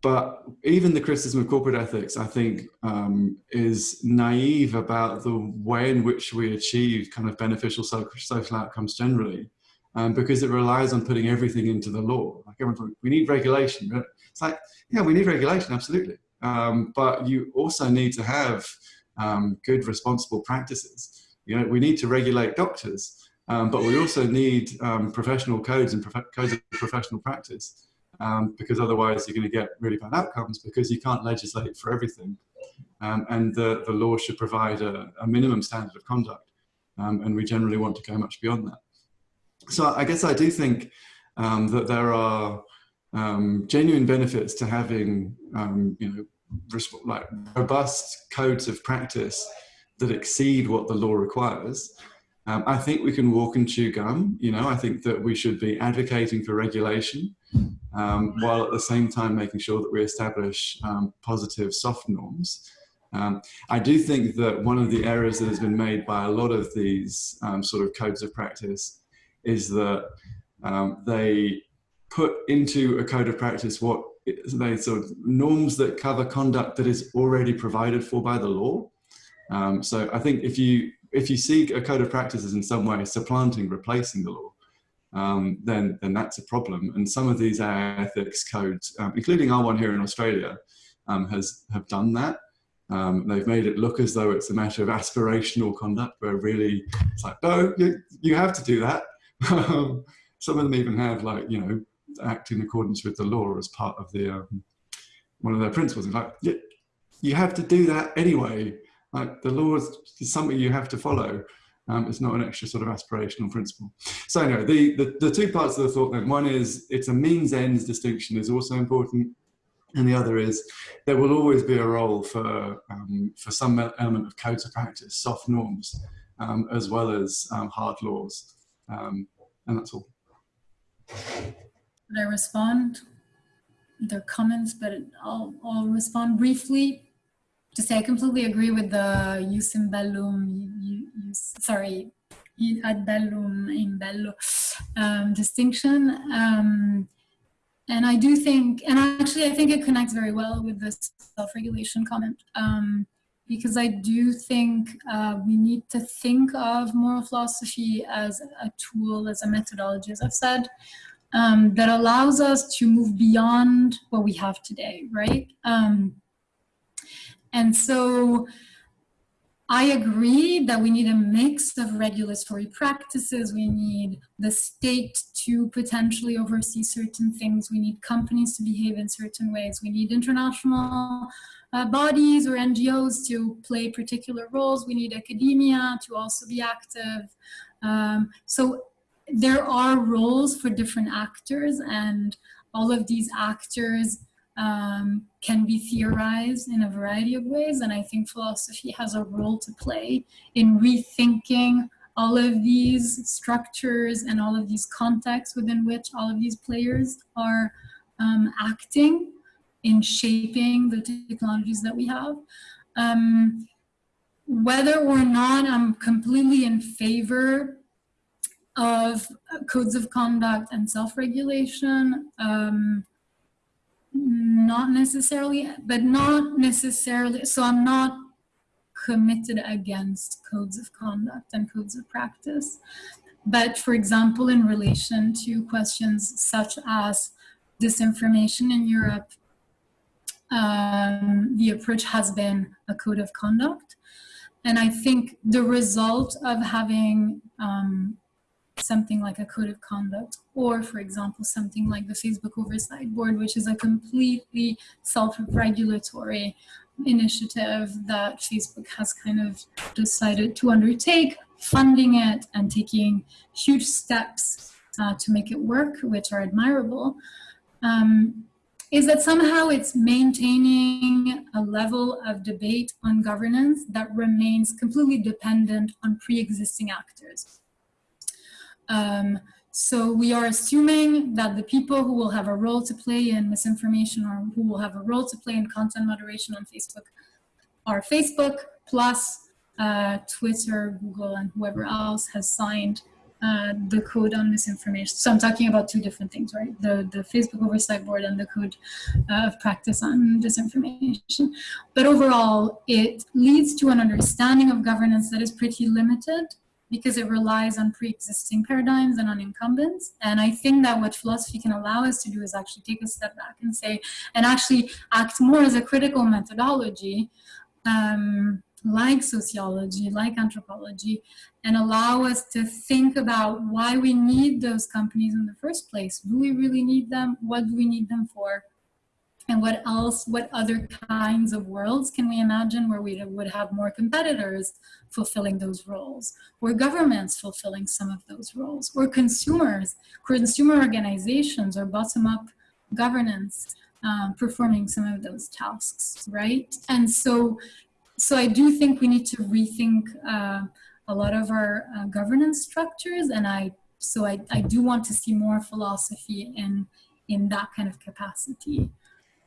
but even the criticism of corporate ethics, I think, um, is naive about the way in which we achieve kind of beneficial social outcomes generally, um, because it relies on putting everything into the law. Like everyone, we need regulation. It's like, yeah, we need regulation, absolutely. Um, but you also need to have um, good, responsible practices. You know, we need to regulate doctors, um, but we also need um, professional codes and prof codes of professional practice um, because otherwise you're going to get really bad outcomes because you can't legislate for everything. Um, and the, the law should provide a, a minimum standard of conduct. And we generally want to go much beyond that. So I guess I do think that there are um, genuine benefits to having, um, you know, like robust codes of practice that exceed what the law requires. Um, I think we can walk and chew gum. You know, I think that we should be advocating for regulation um, while at the same time making sure that we establish um, positive soft norms. Um, I do think that one of the errors that has been made by a lot of these um, sort of codes of practice is that um, they put into a code of practice what they sort of norms that cover conduct that is already provided for by the law. Um, so I think if you if you see a code of practices in some way supplanting, replacing the law, um, then, then that's a problem. And some of these ethics codes, um, including our one here in Australia, um, has have done that. Um, they've made it look as though it's a matter of aspirational conduct, where really it's like, no, you, you have to do that. some of them even have like, you know, act in accordance with the law as part of the um, one of their principles. In fact, you, you have to do that anyway. Like the law is something you have to follow. Um, it's not an extra sort of aspirational principle. So anyway, the, the, the two parts of the thought then, one is it's a means ends distinction is also important. And the other is there will always be a role for, um, for some element of codes of practice, soft norms, um, as well as um, hard laws. Um, and that's all. I respond? There are comments, but I'll, I'll respond briefly to say I completely agree with the jus in bellum, use, sorry, ad bellum in bello um, distinction. Um, and I do think, and actually I think it connects very well with this self-regulation comment, um, because I do think uh, we need to think of moral philosophy as a tool, as a methodology, as I've said, um, that allows us to move beyond what we have today, right? Um, and so I agree that we need a mix of regulatory practices. We need the state to potentially oversee certain things. We need companies to behave in certain ways. We need international uh, bodies or NGOs to play particular roles. We need academia to also be active. Um, so there are roles for different actors and all of these actors um, can be theorized in a variety of ways. And I think philosophy has a role to play in rethinking all of these structures and all of these contexts within which all of these players are um, acting in shaping the technologies that we have. Um, whether or not I'm completely in favor of codes of conduct and self-regulation, um, not necessarily, but not necessarily, so I'm not committed against codes of conduct and codes of practice. But for example, in relation to questions such as disinformation in Europe, um, the approach has been a code of conduct. And I think the result of having um, something like a code of conduct, or for example, something like the Facebook Oversight Board, which is a completely self-regulatory initiative that Facebook has kind of decided to undertake, funding it and taking huge steps uh, to make it work, which are admirable. Um, is that somehow it's maintaining a level of debate on governance that remains completely dependent on pre-existing actors. Um, so we are assuming that the people who will have a role to play in misinformation or who will have a role to play in content moderation on Facebook are Facebook plus uh, Twitter, Google, and whoever else has signed uh, the code on misinformation. So I'm talking about two different things, right? The, the Facebook Oversight Board and the code uh, of practice on disinformation. But overall, it leads to an understanding of governance that is pretty limited because it relies on pre-existing paradigms and on incumbents. And I think that what philosophy can allow us to do is actually take a step back and say, and actually act more as a critical methodology um, like sociology, like anthropology, and allow us to think about why we need those companies in the first place. Do we really need them? What do we need them for? And what else, what other kinds of worlds can we imagine where we would have more competitors fulfilling those roles, or governments fulfilling some of those roles, or consumers, consumer organizations, or bottom-up governance um, performing some of those tasks, right? And so so I do think we need to rethink uh, a lot of our uh, governance structures, and I so I, I do want to see more philosophy in in that kind of capacity.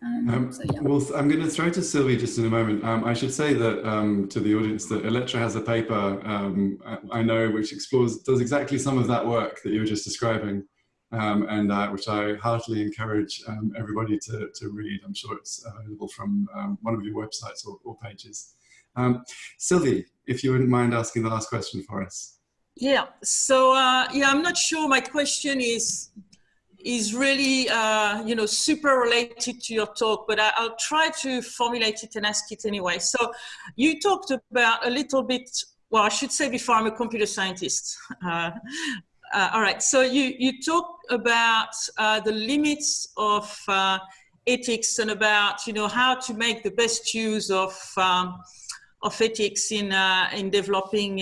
Um, um, so, yeah. Well, I'm going to throw to Sylvie just in a moment. Um, I should say that um, to the audience that Elettra has a paper um, I know which explores does exactly some of that work that you were just describing, um, and uh, which I heartily encourage everybody to, to read. I'm sure it's available from one of your websites or, or pages. Um, Sylvie, if you wouldn't mind asking the last question for us. Yeah, so uh, yeah, I'm not sure my question is is really, uh, you know, super related to your talk, but I, will try to formulate it and ask it anyway. So you talked about a little bit, well, I should say before I'm a computer scientist. Uh, uh, all right, so you, you talk about uh, the limits of uh, ethics and about, you know, how to make the best use of um, of ethics in uh, in developing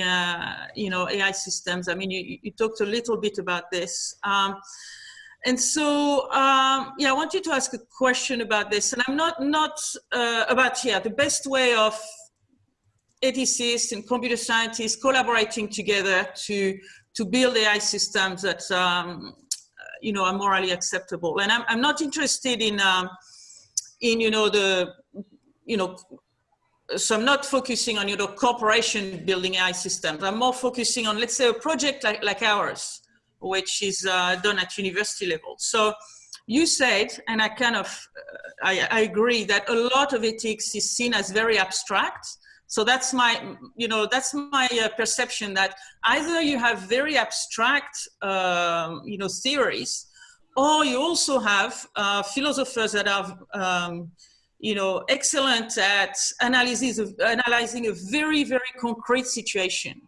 you know AI systems. I mean, you, you talked a little bit about this. Um, and so, um, yeah, I want you to ask a question about this. And I'm not, not uh, about, yeah, the best way of ethicists and computer scientists collaborating together to, to build AI systems that, um, you know, are morally acceptable. And I'm, I'm not interested in, um, in, you know, the, you know, so I'm not focusing on, you know, corporation building AI systems. I'm more focusing on, let's say, a project like, like ours, which is uh, done at university level. So you said, and I kind of, uh, I, I, agree that a lot of ethics is seen as very abstract. So that's my, you know, that's my uh, perception that either you have very abstract, um, you know, theories, or you also have uh, philosophers that are, um, you know, excellent at analysis of, analyzing a very, very concrete situation.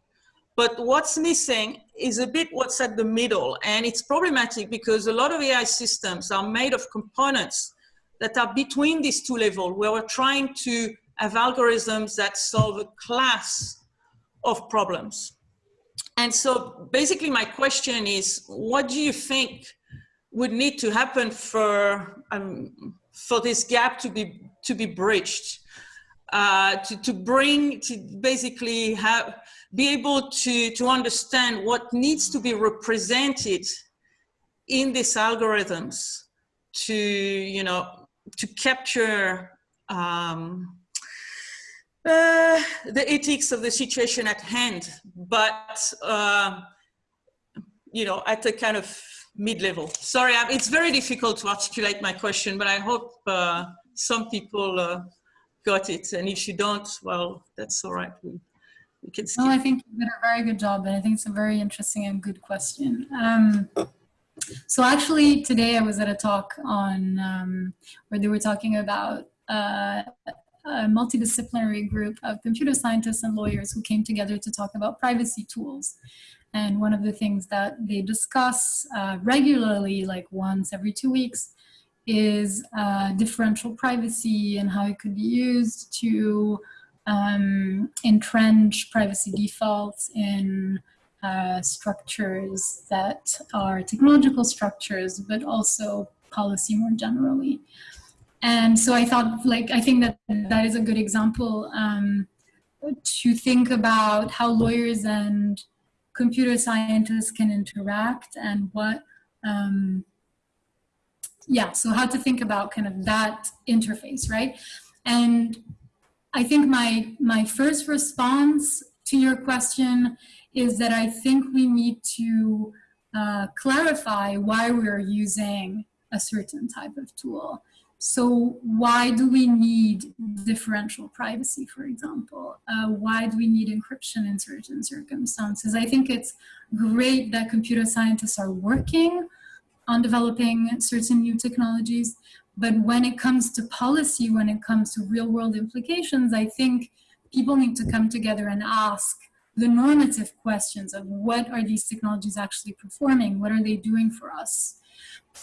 But what's missing is a bit what's at the middle. And it's problematic because a lot of AI systems are made of components that are between these two levels, where we're trying to have algorithms that solve a class of problems. And so basically my question is, what do you think would need to happen for um, for this gap to be to be bridged, uh, to to bring to basically have be able to to understand what needs to be represented in these algorithms to you know to capture um, uh, the ethics of the situation at hand, but uh, you know at a kind of mid-level. Sorry, it's very difficult to articulate my question, but I hope uh, some people uh, got it. And if you don't, well, that's all right. We, skip. No, I think you did a very good job, and I think it's a very interesting and good question. Um, so actually, today I was at a talk on um, where they were talking about uh, a multidisciplinary group of computer scientists and lawyers who came together to talk about privacy tools. And one of the things that they discuss uh, regularly, like once every two weeks, is uh, differential privacy and how it could be used to um, entrench privacy defaults in uh, structures that are technological structures, but also policy more generally. And so I thought, like, I think that that is a good example um, to think about how lawyers and computer scientists can interact and what, um, yeah, so how to think about kind of that interface, right? And I think my, my first response to your question is that I think we need to uh, clarify why we're using a certain type of tool. So why do we need differential privacy, for example? Uh, why do we need encryption in certain circumstances? I think it's great that computer scientists are working on developing certain new technologies, but when it comes to policy, when it comes to real world implications, I think people need to come together and ask the normative questions of what are these technologies actually performing? What are they doing for us?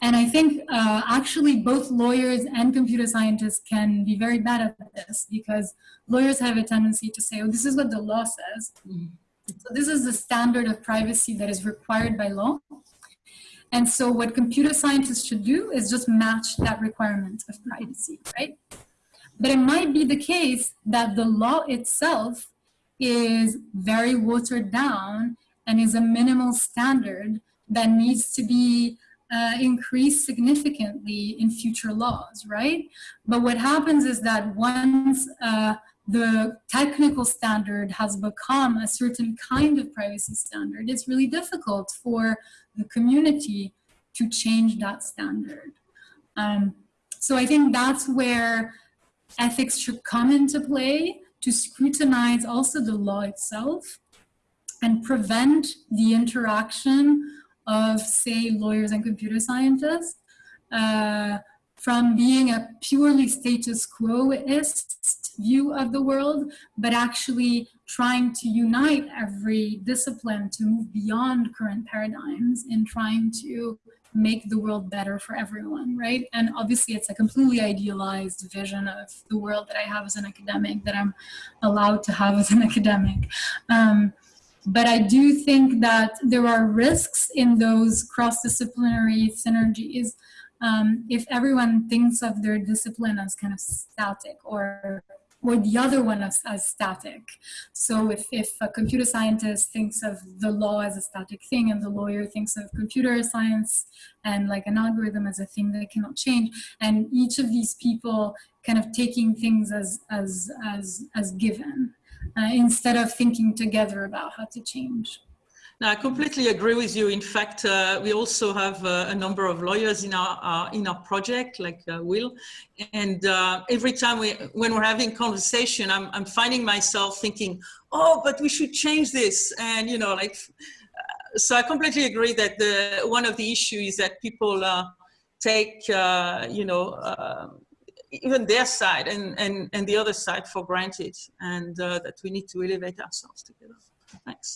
And I think uh, actually both lawyers and computer scientists can be very bad at this because lawyers have a tendency to say, oh, this is what the law says. So this is the standard of privacy that is required by law. And so what computer scientists should do is just match that requirement of privacy, right? But it might be the case that the law itself is very watered down and is a minimal standard that needs to be uh, increased significantly in future laws, right? But what happens is that once uh, the technical standard has become a certain kind of privacy standard, it's really difficult for the community to change that standard. Um, so I think that's where ethics should come into play to scrutinize also the law itself and prevent the interaction of, say, lawyers and computer scientists uh, from being a purely status quoist view of the world, but actually trying to unite every discipline to move beyond current paradigms in trying to make the world better for everyone, right? And obviously it's a completely idealized vision of the world that I have as an academic, that I'm allowed to have as an academic. Um, but I do think that there are risks in those cross-disciplinary synergies um, if everyone thinks of their discipline as kind of static or or the other one as, as static. So if, if a computer scientist thinks of the law as a static thing and the lawyer thinks of computer science and like an algorithm as a thing that cannot change, and each of these people kind of taking things as, as, as, as given uh, instead of thinking together about how to change. No, I completely agree with you. In fact, uh, we also have uh, a number of lawyers in our uh, in our project, like uh, Will, and uh, every time we when we're having conversation, I'm I'm finding myself thinking, oh, but we should change this, and you know, like, uh, so I completely agree that the one of the issues is that people take, you know. even their side and, and, and the other side for granted and that we need to elevate ourselves together. Thanks.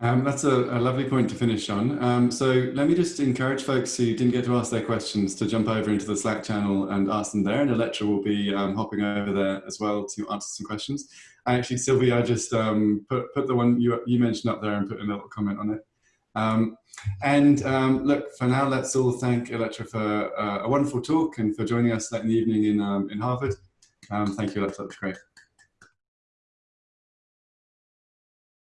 Um, that's a, a, lovely point to finish on. Um, so let me just encourage folks who didn't get to ask their questions to jump over into the Slack channel and ask them there. And Elettra will be um, hopping over there as well to answer some questions. And actually, Sylvie, I just um, put, put the one you, you mentioned up there and put a little comment on it. Um, and um, look, for now, let's all thank Elettra for uh, a wonderful talk and for joining us late in the evening in, in Harvard. thank you, Elettra, that was great.